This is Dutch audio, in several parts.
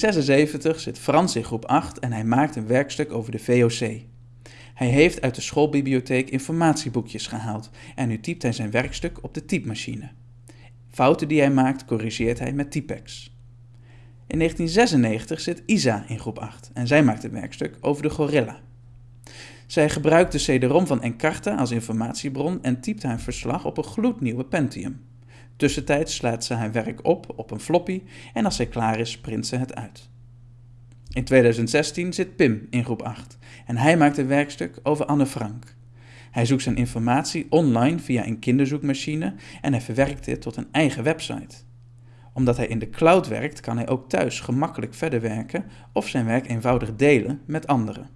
1976 zit Frans in groep 8 en hij maakt een werkstuk over de VOC. Hij heeft uit de schoolbibliotheek informatieboekjes gehaald en nu typt hij zijn werkstuk op de typemachine. Fouten die hij maakt corrigeert hij met Typex. In 1996 zit Isa in groep 8 en zij maakt een werkstuk over de gorilla. Zij gebruikt de CD-ROM van Encarta als informatiebron en typt haar verslag op een gloednieuwe Pentium. Tussentijds slaat ze haar werk op op een floppy en als zij klaar is, print ze het uit. In 2016 zit Pim in groep 8 en hij maakt een werkstuk over Anne Frank. Hij zoekt zijn informatie online via een kinderzoekmachine en hij verwerkt dit tot een eigen website. Omdat hij in de cloud werkt, kan hij ook thuis gemakkelijk verder werken of zijn werk eenvoudig delen met anderen.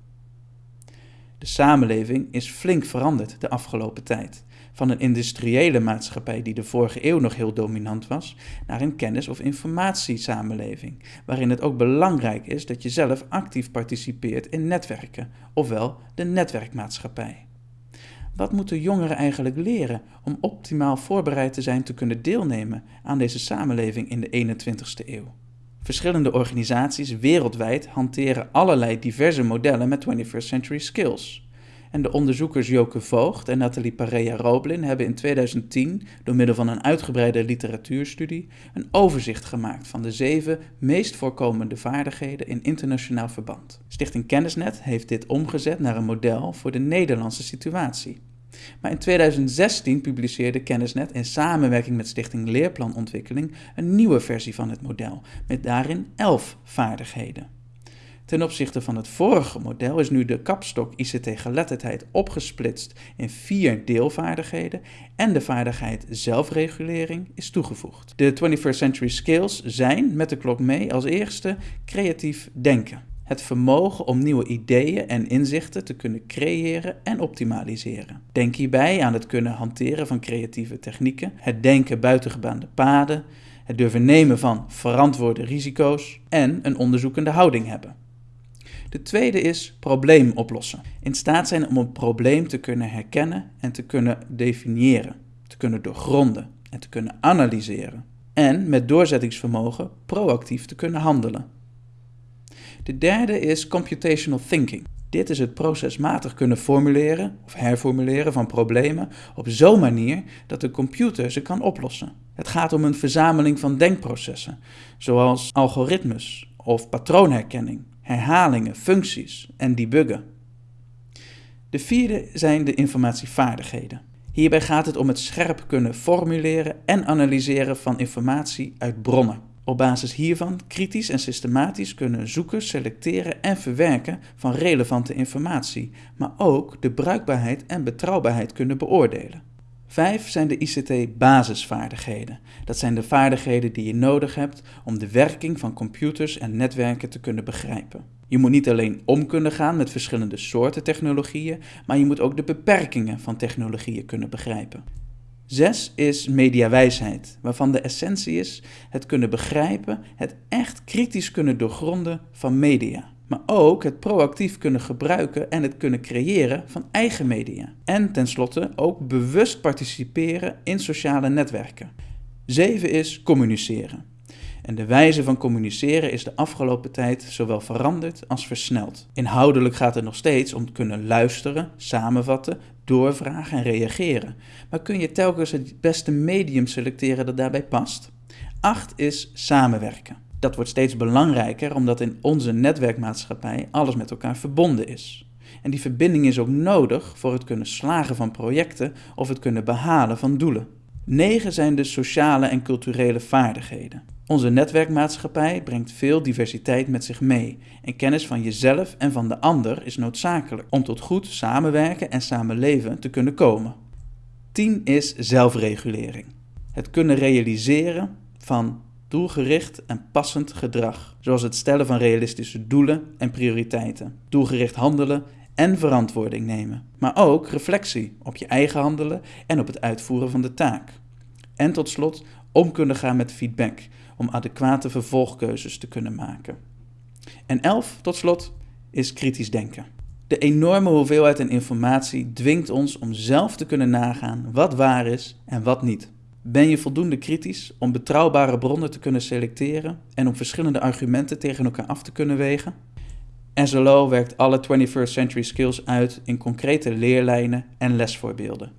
De samenleving is flink veranderd de afgelopen tijd. Van een industriële maatschappij die de vorige eeuw nog heel dominant was, naar een kennis- of informatiesamenleving, waarin het ook belangrijk is dat je zelf actief participeert in netwerken, ofwel de netwerkmaatschappij. Wat moeten jongeren eigenlijk leren om optimaal voorbereid te zijn te kunnen deelnemen aan deze samenleving in de 21ste eeuw? Verschillende organisaties wereldwijd hanteren allerlei diverse modellen met 21st century skills. En de onderzoekers Joke Voogd en Nathalie Parea-Roblin hebben in 2010 door middel van een uitgebreide literatuurstudie een overzicht gemaakt van de zeven meest voorkomende vaardigheden in internationaal verband. Stichting Kennisnet heeft dit omgezet naar een model voor de Nederlandse situatie. Maar in 2016 publiceerde Kennisnet in samenwerking met Stichting Leerplanontwikkeling een nieuwe versie van het model, met daarin 11 vaardigheden. Ten opzichte van het vorige model is nu de kapstok ICT-geletterdheid opgesplitst in vier deelvaardigheden en de vaardigheid zelfregulering is toegevoegd. De 21st Century Skills zijn met de klok mee als eerste creatief denken. Het vermogen om nieuwe ideeën en inzichten te kunnen creëren en optimaliseren. Denk hierbij aan het kunnen hanteren van creatieve technieken, het denken buitengebaande paden, het durven nemen van verantwoorde risico's en een onderzoekende houding hebben. De tweede is probleem oplossen. In staat zijn om een probleem te kunnen herkennen en te kunnen definiëren, te kunnen doorgronden en te kunnen analyseren. En met doorzettingsvermogen proactief te kunnen handelen. De derde is computational thinking. Dit is het procesmatig kunnen formuleren of herformuleren van problemen op zo'n manier dat de computer ze kan oplossen. Het gaat om een verzameling van denkprocessen, zoals algoritmes of patroonherkenning herhalingen, functies en debuggen. De vierde zijn de informatievaardigheden. Hierbij gaat het om het scherp kunnen formuleren en analyseren van informatie uit bronnen. Op basis hiervan kritisch en systematisch kunnen zoeken, selecteren en verwerken van relevante informatie, maar ook de bruikbaarheid en betrouwbaarheid kunnen beoordelen. Vijf zijn de ICT-basisvaardigheden. Dat zijn de vaardigheden die je nodig hebt om de werking van computers en netwerken te kunnen begrijpen. Je moet niet alleen om kunnen gaan met verschillende soorten technologieën, maar je moet ook de beperkingen van technologieën kunnen begrijpen. Zes is mediawijsheid, waarvan de essentie is het kunnen begrijpen, het echt kritisch kunnen doorgronden van media maar ook het proactief kunnen gebruiken en het kunnen creëren van eigen media. En tenslotte ook bewust participeren in sociale netwerken. Zeven is communiceren. En de wijze van communiceren is de afgelopen tijd zowel veranderd als versneld. Inhoudelijk gaat het nog steeds om kunnen luisteren, samenvatten, doorvragen en reageren. Maar kun je telkens het beste medium selecteren dat daarbij past? Acht is samenwerken dat wordt steeds belangrijker omdat in onze netwerkmaatschappij alles met elkaar verbonden is. En die verbinding is ook nodig voor het kunnen slagen van projecten of het kunnen behalen van doelen. Negen zijn de sociale en culturele vaardigheden. Onze netwerkmaatschappij brengt veel diversiteit met zich mee en kennis van jezelf en van de ander is noodzakelijk om tot goed samenwerken en samenleven te kunnen komen. 10 is zelfregulering. Het kunnen realiseren van doelgericht en passend gedrag, zoals het stellen van realistische doelen en prioriteiten, doelgericht handelen en verantwoording nemen, maar ook reflectie op je eigen handelen en op het uitvoeren van de taak. En tot slot om kunnen gaan met feedback om adequate vervolgkeuzes te kunnen maken. En elf, tot slot, is kritisch denken. De enorme hoeveelheid en informatie dwingt ons om zelf te kunnen nagaan wat waar is en wat niet. Ben je voldoende kritisch om betrouwbare bronnen te kunnen selecteren en om verschillende argumenten tegen elkaar af te kunnen wegen? SLO werkt alle 21st century skills uit in concrete leerlijnen en lesvoorbeelden.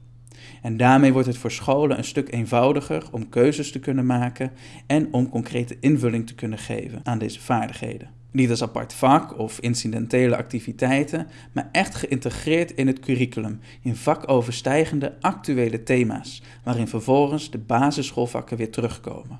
En daarmee wordt het voor scholen een stuk eenvoudiger om keuzes te kunnen maken en om concrete invulling te kunnen geven aan deze vaardigheden. Niet als apart vak of incidentele activiteiten, maar echt geïntegreerd in het curriculum, in vakoverstijgende actuele thema's, waarin vervolgens de basisschoolvakken weer terugkomen.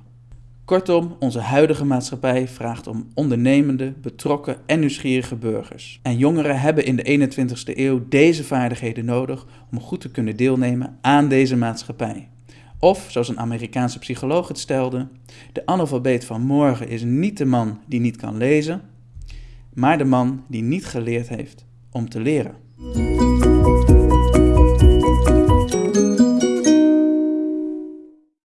Kortom, onze huidige maatschappij vraagt om ondernemende, betrokken en nieuwsgierige burgers. En jongeren hebben in de 21ste eeuw deze vaardigheden nodig om goed te kunnen deelnemen aan deze maatschappij. Of, zoals een Amerikaanse psycholoog het stelde, de analfabeet van morgen is niet de man die niet kan lezen, maar de man die niet geleerd heeft om te leren.